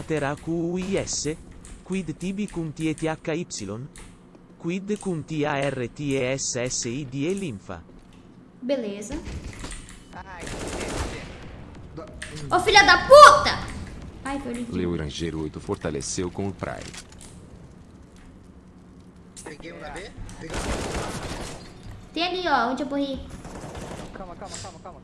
mater AQUIS? Quid tibi cum tiethy? Quid cum TARTESSI die linfa? Beleza. Ai, Ô filha da puta! Ai, perdi. Leo Ranger 8 fortaleceu com o Prime. Peguei um na B? Peguei um. Tem ali, ó, onde eu morri. calma, calma, calma, calma, calma.